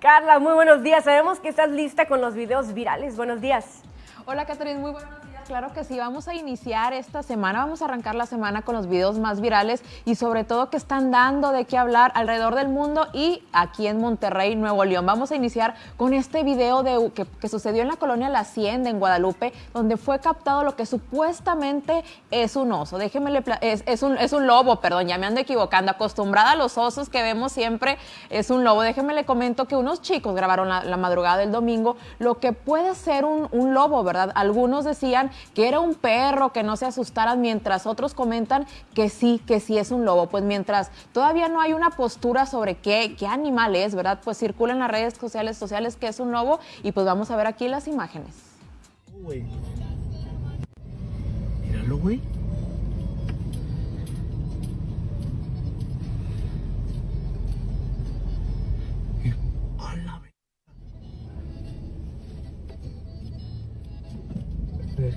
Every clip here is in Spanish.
Carla, muy buenos días. Sabemos que estás lista con los videos virales. Buenos días. Hola, Catherine, muy buenos días. Claro que sí, vamos a iniciar esta semana, vamos a arrancar la semana con los videos más virales y sobre todo que están dando de qué hablar alrededor del mundo y aquí en Monterrey, Nuevo León. Vamos a iniciar con este video de, que, sucedió en la colonia La Hacienda, en Guadalupe, donde fue captado lo que supuestamente es un oso. Déjeme, es, es, un, es un lobo, perdón, ya me ando equivocando. Acostumbrada a los osos que vemos siempre, es un lobo. Déjeme le comento que unos chicos grabaron la, madrugada del domingo lo que puede ser un, un lobo, ¿verdad? Algunos decían que era un perro, que no se asustaran, mientras otros comentan que sí, que sí es un lobo. Pues mientras todavía no hay una postura sobre qué, qué animal es, ¿verdad? Pues circula en las redes sociales, sociales que es un lobo y pues vamos a ver aquí las imágenes. Míralo, güey.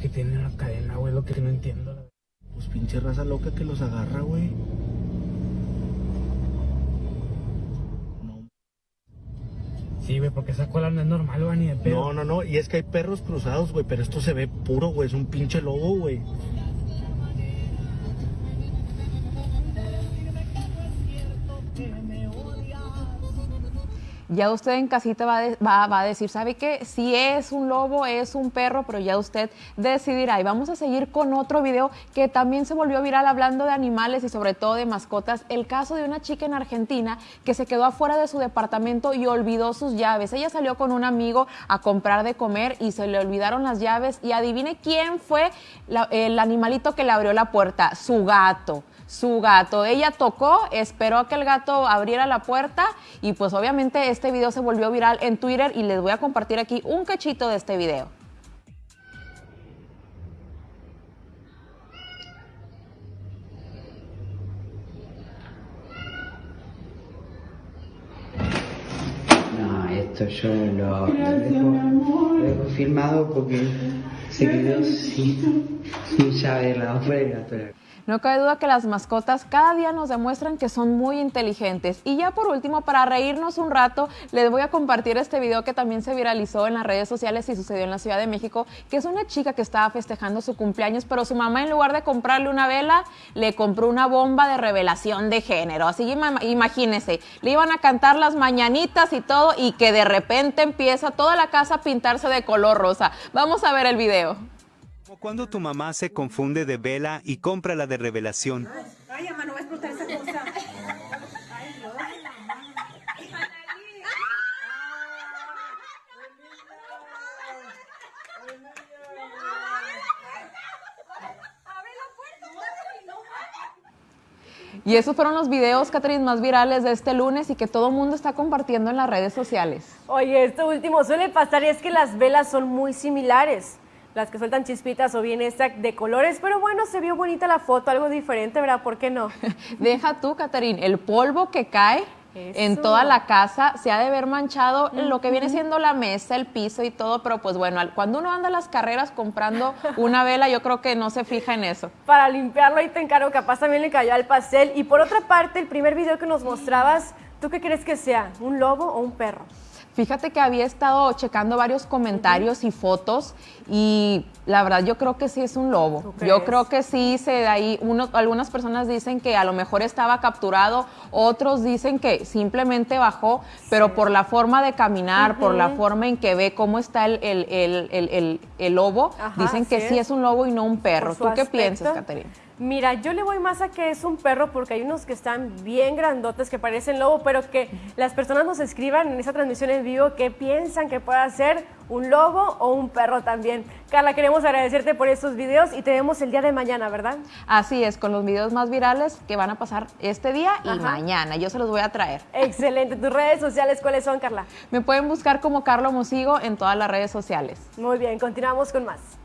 Que tienen la cadena, güey, lo que no entiendo. Pues pinche raza loca que los agarra, güey. No. Sí, güey, porque esa cola no es normal, güey, ni de pedo. No, no, no, y es que hay perros cruzados, güey, pero esto se ve puro, güey, es un pinche lobo, güey. Ya usted en casita va, va, a decir, ¿sabe qué? Si es un lobo, es un perro, pero ya usted decidirá. Y vamos a seguir con otro video que también se volvió viral hablando de animales y sobre todo de mascotas. El caso de una chica en Argentina que se quedó afuera de su departamento y olvidó sus llaves. Ella salió con un amigo a comprar de comer y se le olvidaron las llaves y adivine quién fue el animalito que le abrió la puerta, su gato su gato. Ella tocó, esperó a que el gato abriera la puerta y pues obviamente este video se volvió viral en Twitter y les voy a compartir aquí un cachito de este video. No, esto yo lo, dejo, filmado porque se quedó sin, llave de la gato. No cabe duda que las mascotas cada día nos demuestran que son muy inteligentes. Y ya por último, para reírnos un rato, les voy a compartir este video que también se viralizó en las redes sociales y sucedió en la Ciudad de México, que es una chica que estaba festejando su cumpleaños, pero su mamá en lugar de comprarle una vela, le compró una bomba de revelación de género. Así imagínense, le iban a cantar las mañanitas y todo y que de repente empieza toda la casa a pintarse de color rosa. Vamos a ver el video cuando tu mamá se confunde de vela y compra la de revelación. Ay, mamá, no va a explotar esa cosa. Y esos fueron los videos, Catherine, más virales de este lunes y que todo el mundo está compartiendo en las redes sociales. Oye, esto último suele pasar y es que las velas son muy similares las que sueltan chispitas o bien esta de colores, pero bueno, se vio bonita la foto, algo diferente, ¿verdad? ¿Por qué no? Deja tú, Caterín, el polvo que cae en toda la casa se ha de ver manchado lo que viene siendo la mesa, el piso y todo, pero pues bueno, cuando uno anda a las carreras comprando una vela, yo creo que no se fija en eso. Para limpiarlo ahí te encargo, capaz también le cayó al pastel. Y por otra parte, el primer video que nos mostrabas, ¿tú qué crees que sea? ¿Un lobo o un perro? Fíjate que había estado checando varios comentarios y fotos y la verdad yo creo que sí es un lobo. Yo creo que sí se de ahí uno, algunas personas dicen que a lo mejor estaba capturado, otros dicen que simplemente bajó, pero por la forma de caminar, por la forma en que ve cómo está el, el, el, lobo, dicen que sí es un lobo y no un perro. ¿Tú qué piensas, Caterina? Mira, yo le voy más a que es un perro porque hay unos que están bien grandotes que parecen lobo, pero que las personas nos escriban en esa transmisión en vivo qué piensan que pueda ser un lobo o un perro también. Carla, queremos agradecerte por estos videos y te vemos el día de mañana, ¿verdad? Así es, con los videos más virales que van a pasar este día y mañana. Yo se los voy a traer. Excelente. ¿Tus redes sociales cuáles son, Carla? Me pueden buscar como Carlo Mosigo en todas las redes sociales. Muy bien, continuamos con más.